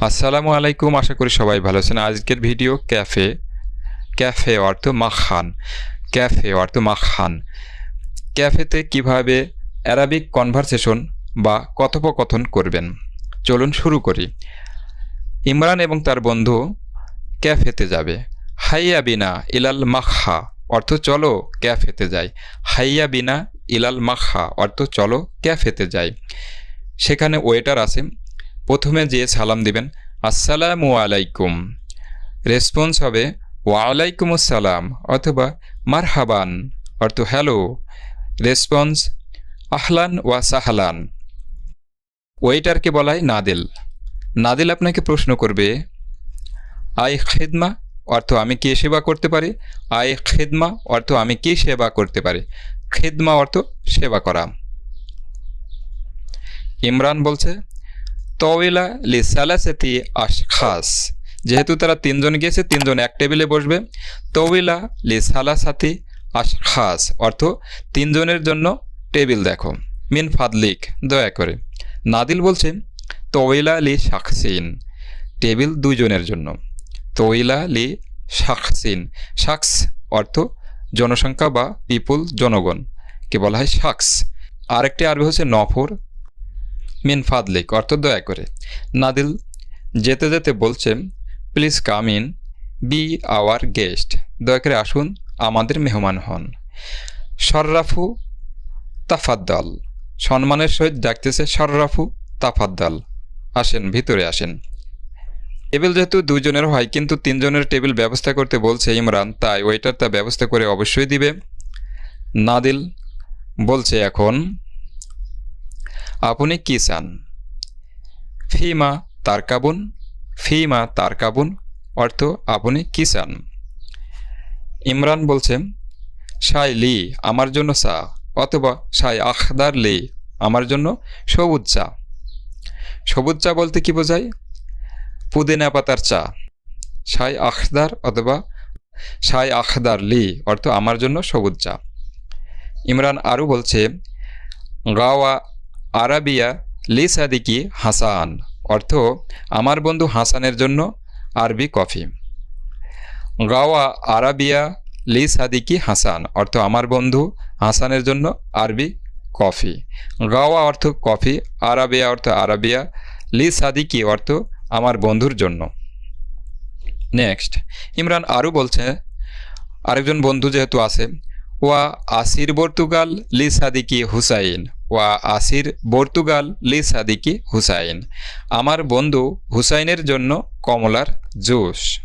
আসসালামু আলাইকুম, আশা করি সবাই ভালো আছেন। আজকের ভিডিও ক্যাফে। ক্যাফে অর্থ মাখান। ক্যাফে অর্থ মাখান। ক্যাফেতে কীভাবে অ্যারাবিক কনভারসেশন বা কথোপকথন করবেন? চলুন শুরু করি। ইমরান এবং তার বন্ধু ক্যাফেতে যাবে। হাইয়া বিনা ইলাল মাখা অর্থ চলো ক্যাফেতে যাই। হাইয়া বিনা ইলাল মাখা অর্থ চলো ক্যাফেতে যাই। সেখানে ওয়েটার আছে। প্রথমে যে সালাম দিবেন, আসসালামু আলাইকুম। রেসপন্স হবে, ওয়ালাইকুম আসসালাম, অথবা মারহাবান, অর্থ হ্যালো। রেসপন্স আহলান ওয়া সাহালান। ওয়েটারকে বলাই নাদিল। নাদিল আপনাকে প্রশ্ন করবে, আই খেদমা, অর্থ আমি কে সেবা করতে পারি? আই খেদমা, অর্থ আমি কি সেবা করতে পারি? খেদমা অর্থ সেবা করা। ইমরান বলছে তওয়েলা লি সালাসাতি আশখাস। যেহেতু তারা তিনজন গিয়েছে, তিনজন এক টেবিলে বসবে। তওয়েলা লি সালাসাতি আশখাস। অর্থ, তিনজনের জন্য টেবিল দেখো। মিন ফাদলিক, দয়া করে। নাদিল বলছে, তওয়েলা লি শাকসিন টেবিল দুইজনের জন্য। তওয়েলা লি শাকসিন শাকস অর্থ, জনসংখ্যা বা পিপুল, জনগণ। কে বলা হয় শাকস আরেকটি আরবি হচ্ছে নফর। মিন ফাদলিক অর্থ দয়া করে। নাদিল যেতে যেতে বলছে, please come in, be our guest, দয়া করে আসুন, আমাদের মেহমান হন। সর্রাফু তাফাদ্দাল, সম্মানের সহিত ডাকতেছে সর্রাফু তাফাদ্দাল, আসেন, ভিতরে আসেন। টেবিল যেহেতু দুজনের হয়, কিন্তু তিনজনের টেবিল ব্যবস্থা করতে বলছে ইমরান, তাই ওয়েটার তা ব্যবস্থা করে অবশ্যই দিবে। নাদিল বলছে, এখন আপনি কি চান? ফিমা তারকাবুন ফিমা তারকাবুন অর্থ আপনি কি চান? ইমরান বলছেন সাই লি, আমার জন্য চা, অথবা সাই আখদার লি, আমার জন্য সবুজ চা। সবুজ চা বলতে কি বোঝায়? পুদিনা পাতার চা। সাই আখদার অথবা সাই আখদার লি, অর্থ আমার জন্য সবুজ চা। ইমরান আরও বলছে, গাওয়া আরাবিয়া লি সাদিকি হাসান, অর্থ আমার বন্ধু হাসানের জন্য আরবি কফি। গাওয়া আরাবিয়া লি সাদিকি হাসান, অর্থ আমার বন্ধু হাসানের জন্য আরবি কফি। গাওয়া অর্থ কফি, আরাবিয়া অর্থ আরাবিয়া, লি সাদিকি অর্থ আমার বন্ধুর জন্য। নেক্সট, ইমরান আরও বলছে, আরেকজন বন্ধু যেহেতু আছে, ওয়া আসির পর্তুগাল লি সাদিকি হুসাইন ওয়া আসির পর্তুগাল লি সাদিকি হুসাইন। আমার বন্ধু হুসাইনের জন্য কমলার জুস।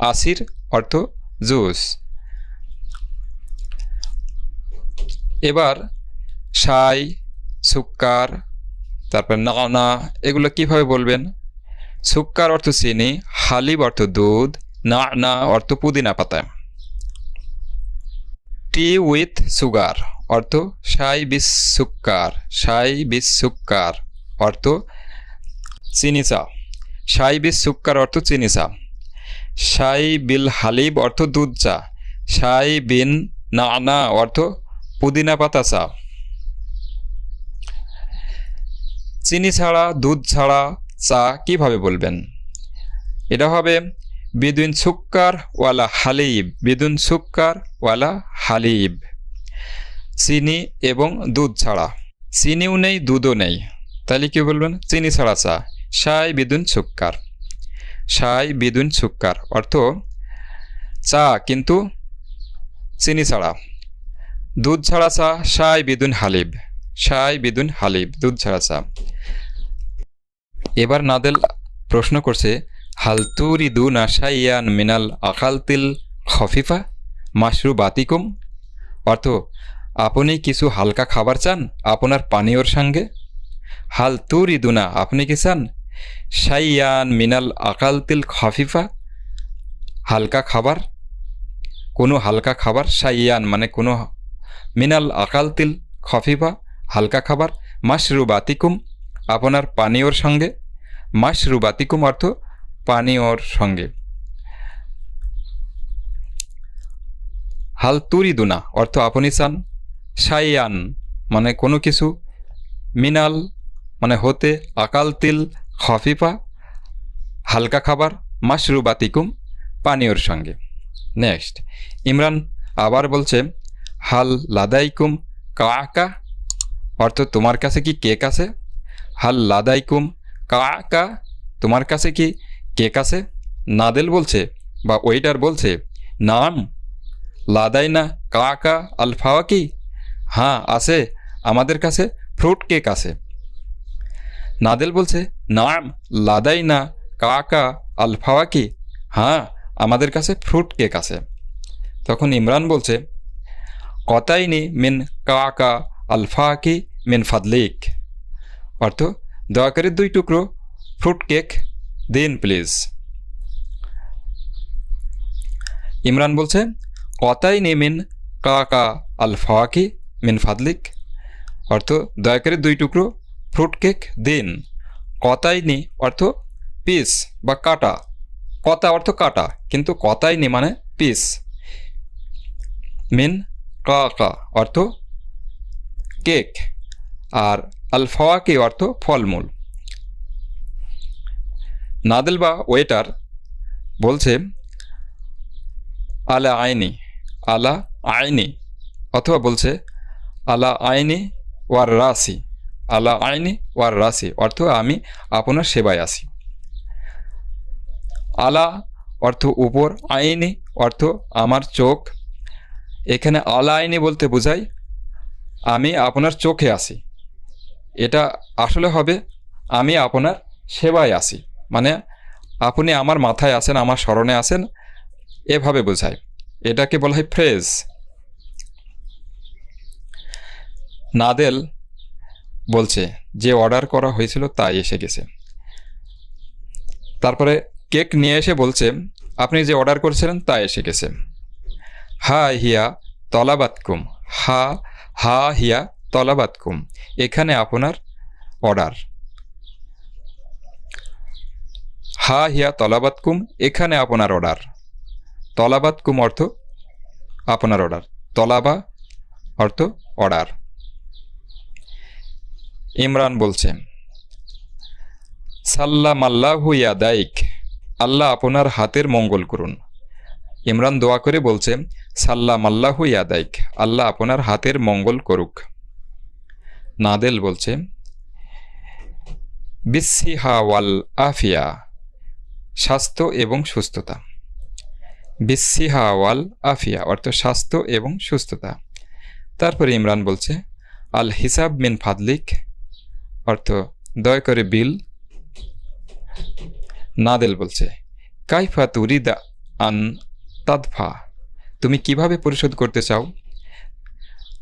আসির অর্থ জুস। এবার সাই সুক্কার, তারপর নানা, এগুলো কীভাবে বলবেন? সুক্কার অর্থ চিনি হালিব অর্থ দুধ না না অর্থ পুদিনা পাতা। Tea with sugar. অর্থ সাই বিস সুক্কার সাই বিস অর্থ চিনি চা সাই বিস অর্থ চিনি চা সাই বিল হালিব অর্থ দুধ চা। সাই বিন না না অর্থ পুদিনা পাতা চা। চিনি ছাড়া, দুধ ছাড়া চা কীভাবে বলবেন? এটা হবে বিদুন সুক্কার ওয়ালা হালিব। বিদুন সুক্কার ওয়ালা হালিব। চিনি এবং দুধ ছাড়া। চিনিও নেই, দুধও নেই। তাহলে কী বলবেন? চিনি ছাড়া চা। সাই বিদুন সুক্কার। সাই বিদুন সুক্কার। অর্থ, চা কিন্তু চিনি ছাড়া। দুধ ছাড়া চা, সাই বিদুন হালিব। সাই বিদুন হালিব, দুধ ছাড়া চা। এবার নাদেল প্রশ্ন করছে, হালতুরি দু নাসাইয়ান মিনাল আকালতিল খফিফা মাশরু বাতিকুম অর্থ আপনি কিছু হালকা খাবার চান? আপনার পানীয়র সঙ্গে? হাল তুরি দুনা, আপনি কি চান? সাইয়ান মিনাল আকাল তিল খফিফা। হালকা খাবার? কোনো হালকা খাবার? সাইয়ান মানে কোনো মিনাল আকাল তিল খফিফা। হালকা খাবার? মাশরু বাতিকুম আপনার পানীয়র সঙ্গে। মাশরু বাতিকুম অর্থ পানীয়র সঙ্গে। হাল তুরিদুনা অর্থ আপনি চান? সাইয়ান মানে কোনো কিছু, মিনাল মানে হতে আকাল তিল, খফিফা, হালকা খাবার, মাশরুবাতিকুম, পানীয়র সঙ্গে। নেক্সট, ইমরান আবার বলছে, হাল লাদাইকুম কাকা, অর্থ তোমার কাছে কি কেক আছে? হাল লাদাইকুম কাকা, তোমার কাছে কি কেক আছে? নাদেল বলছে, বা ওয়েটার বলছে, নাম, লাদাইনা কাকা আলফাওয়া কি হ্যাঁ আছে। আমাদের কাছে ফ্রুট কেক আছে। নাদেল বলছে নাম লাদাইনা কাকা, আলফাওয়া কি? হ্যাঁ আমাদের কাছে ফ্রুট কেক আছে। তখন ইমরান বলছে কতাইনি মিন কাকা আলফা কি মিন ফাদলিক? অর্থ, দয়া করে দুই টুকরো ফ্রুট কেক দিন প্লিজ ইমরান বলছে কতাইনি মিন কাকা আলফা কি? মিন ফাদলিক। অর্থ, দয়া করে দুই টুকরো ফ্রুট কেক দিন। কতাইনি অর্থ, পিস বা কাটা। কতা অর্থ কাটা, কিন্তু কতাইনি মানে পিস। মিন কা কা অর্থ কেক। আর আলফাওয়াকি, অর্থ ফলমূল। নাদেল বা ওয়েটার বলছে আলা আইনি আলা আইনি অথবা বলছে আলা আইনি ওয়ার রাসি। আলা আইনি ওয়ার রাসি অর্থ আমি আপনার সেবায় আছি। আলা অর্থ উপর, আইনি অর্থ আমার চোখ। এখানে আলা আইনি বলতে বোঝায় আমি আপনার চোখে আছি। এটা আসলে হবে আমি আপনার সেবায় আছি। মানে আপনি আমার মাথায় আসেন আমার স্মরণে আছেন, এভাবে বোঝায়। এটাকে বলা হয় ফ্রেজ। নাদেল বলছে, যে অর্ডার করা হয়েছিল তাই এসে গেছে। তারপরে কেক নিয়ে এসে বলছে, আপনি যে অর্ডার করেছিলেন তা এসে গেছে। হা হিয়া তলাবাতকুম। হা হা হিয়া তলাবাতকুম। এখানে আপনার অর্ডার হা হিয়া তলাবাতকুম, এখানে আপনার অর্ডার তলাবাতকুম অর্থ আপনার অর্ডার তলাবা অর্থ অর্ডার ইমরান বলছে সাল্লাম আল্লাহু ইয়াদাইক, আল্লাহ আপনার হাতের মঙ্গল করুন। ইমরান দোয়া করে বলছে সাল্লাম আল্লাহু ইয়াদাইক, আল্লাহ আপনার হাতের মঙ্গল করুক। নাদেল বলছে বিসিহা ওয়াল আফিয়া, স্বাস্থ্য এবং সুস্থতা। বিসিহা ওয়াল আফিয়া, অর্থ স্বাস্থ্য এবং সুস্থতা। তারপরে ইমরান বলছে, আল হিসাব মিন ফাদলিক অর্থ, দয়া করে বিল নাদেল বলছে, কাইফা তুরিদা আন তাদফা, তুমি কীভাবে পরিশোধ করতে চাও?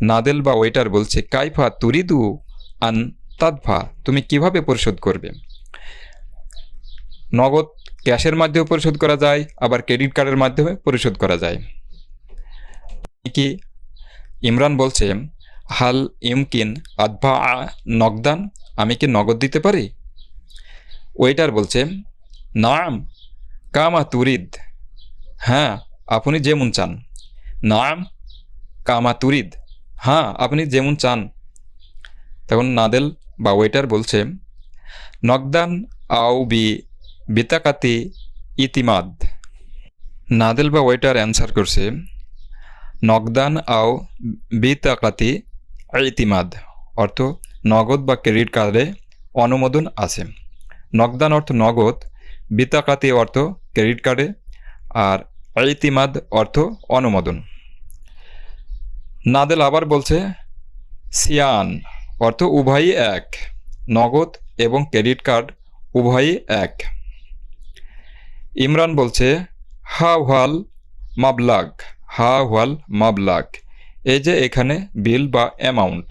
নাদেল বা ওয়েটার বলছে, কাইফা তুরিদু আন তাদফা, তুমি কীভাবে পরিশোধ করবে? নগদ ক্যাশের মাধ্যমে পরিশোধ করা যায়, আবার ক্রেডিট কার্ডের মাধ্যমে পরিশোধ করা যায়। কি ইমরান বলছে, হাল ইমকিন আদভা নগদান আমি কি নগদ দিতে পারি? ওয়েটার বলছে, নাম কামা তুরিদ। হ্যাঁ আপনি যেমন চান। নাম কামা তুরিদ? হ্যাঁ আপনি যেমন চান। তখন নাদেল বা ওয়েটার বলছে, নগদান আও বি বিতাকাতি ইতিমাদ। নাদেল বা ওয়েটার অ্যান্সার করছে, নগদান আও বিতাকাতি ইতিমাদ। অর্থ নগদ বা ক্রেডিট কার্ডে অনুমোদন আছে। নগদান অর্থ নগদ, বিতাকাতি অর্থ ক্রেডিট কার্ডে, আর ইতিমাদ অর্থ অনুমোদন। নাদেল আবার বলছে, সিয়ান অর্থ উভয়ই এক, নগদ এবং ক্রেডিট কার্ড উভয়ই এক। ইমরান বলছে, হা ওয়াল মাবলাগ, হা ওয়াল মাবলাগ, এই যে এখানে বিল বা অ্যামাউন্ট।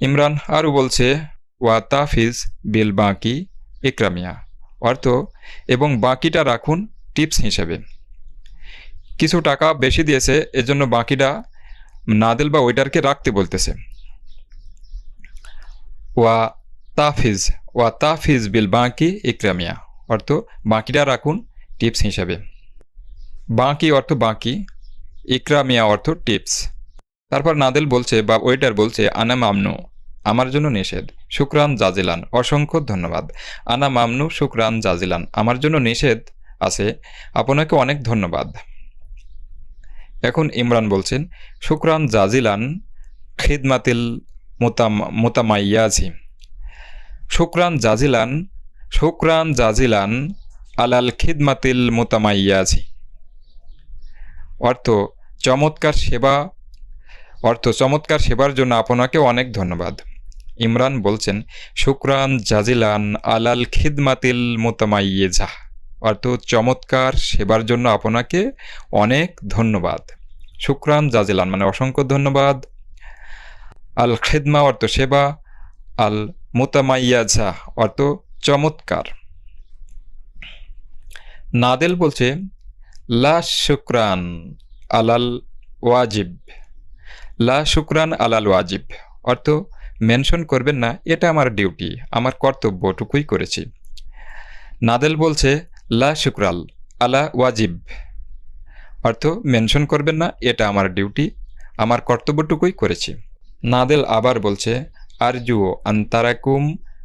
ইমরান আরও বলছে, ওয়া তাফিজ বিল বাঁকি ইকরামিয়া। অর্থ, এবং বাকিটা রাখুন টিপস হিসেবে। কিছু টাকা বেশি দিয়েছে, এজন্য বাকিটা নাদেল বা ওয়েটারকে রাখতে বলতেছে। ওয়া তাফিজ ওয়া তাফিজ বিল বাঁকি ইকরামিয়া। অর্থ, বাকিটা রাখুন টিপস হিসেবে। বাঁকি অর্থ বাকি, ইকরামিয়া অর্থ টিপস। তারপর নাদেল বলছে বা ওয়েটার বলছে, আনা মামনু, আমার জন্য নিষেধ। শুক্রান জাজিলান। অসংখ্য ধন্যবাদ। আনা মামনু, শুক্রান জাজিলান। আমার জন্য নিষেধ আছে। আপনাকে অনেক ধন্যবাদ। এখন ইমরান বলছেন, শুক্রান জাজিলান খিদমাতিল মোতাম, মোতামাইয়াজি। শুক্রান জাজিলান শুক্রান জাজিলান আলাল খিদমাতিল মোতামাইয়াজি। অর্থ, চমৎকার সেবা অর্থ চমৎকার সেবার জন্য আপনাকে অনেক ধন্যবাদ। ইমরান বলছেন, শুক্রান জাজিলান আলাল খিদমাতিল মোতামাইয়েজা অর্থ চমৎকার সেবার জন্য আপনাকে অনেক ধন্যবাদ। শুক্রান জাজিলান মানে অসংখ্য ধন্যবাদ। আল খিদমা অর্থ সেবা, আল মোতামাইয়াজা অর্থ চমৎকার। নাদেল বলছে, লা শুক্রান আলাল ওয়াজিব। লা শুক্রান আলাল ওয়াজিব। অর্থ, মেনশন করবেন না, এটা আমার ডিউটি, আমার কর্তব্যটুকুই করেছি। নাদেল বলছে, লা শুক্রাল আলা ওয়াজিব। অর্থ, মেনশন করবেন না, এটা আমার ডিউটি, আমার কর্তব্যটুকুই করেছি। নাদেল আবার বলছে, আরজু আন্তারাকুম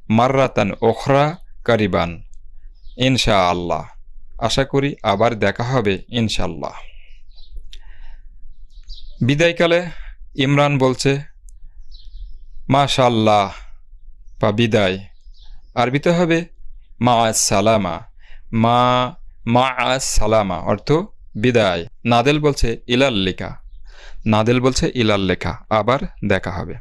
মাররাতান ওখরা কারিবান ইনশা আল্লাহ আশা করি আবার দেখা হবে ইনশাল্লাহ বিদায়কালে ইমরান বলছে মাশাল্লাহ বা বিদায়। আরবিতে হবে মা সালামা মা মা সালামা অর্থ বিদায়। নাদেল বলছে ইলাল লেখা নাদেল বলছে ইলাল লেখা আবার দেখা হবে।